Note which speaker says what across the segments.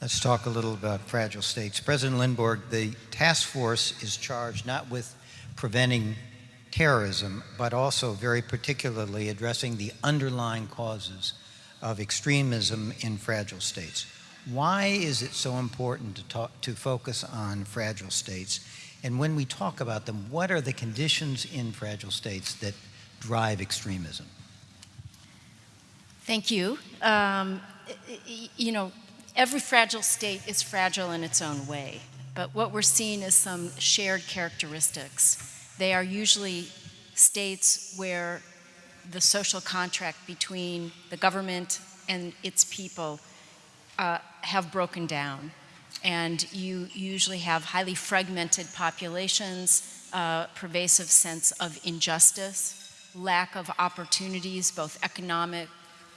Speaker 1: Let's talk a little about fragile states. President Lindborg, the task force is charged not with preventing terrorism, but also very particularly addressing the underlying causes of extremism in fragile states. Why is it so important to, talk, to focus on fragile states? And when we talk about them, what are the conditions in fragile states that drive extremism?
Speaker 2: Thank you. Um, you know, every fragile state is fragile in its own way, but what we're seeing is some shared characteristics. They are usually states where the social contract between the government and its people uh, have broken down. And you usually have highly fragmented populations, uh, pervasive sense of injustice, lack of opportunities, both economic,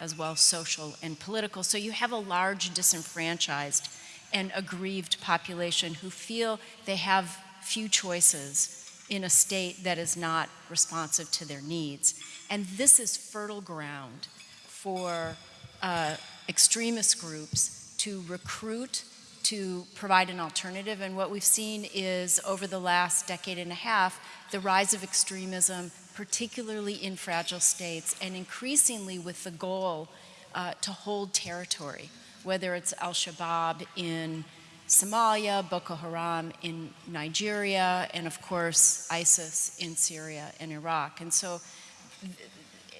Speaker 2: as well social and political. So you have a large disenfranchised and aggrieved population who feel they have few choices in a state that is not responsive to their needs. And this is fertile ground for uh, extremist groups to recruit, to provide an alternative. And what we've seen is over the last decade and a half, the rise of extremism particularly in fragile states, and increasingly with the goal uh, to hold territory, whether it's al-Shabaab in Somalia, Boko Haram in Nigeria, and of course ISIS in Syria and Iraq. And so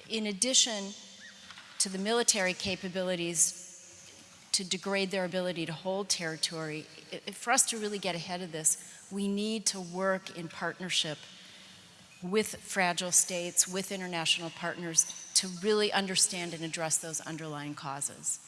Speaker 2: in addition to the military capabilities to degrade their ability to hold territory, it, for us to really get ahead of this, we need to work in partnership with fragile states, with international partners, to really understand and address those underlying causes.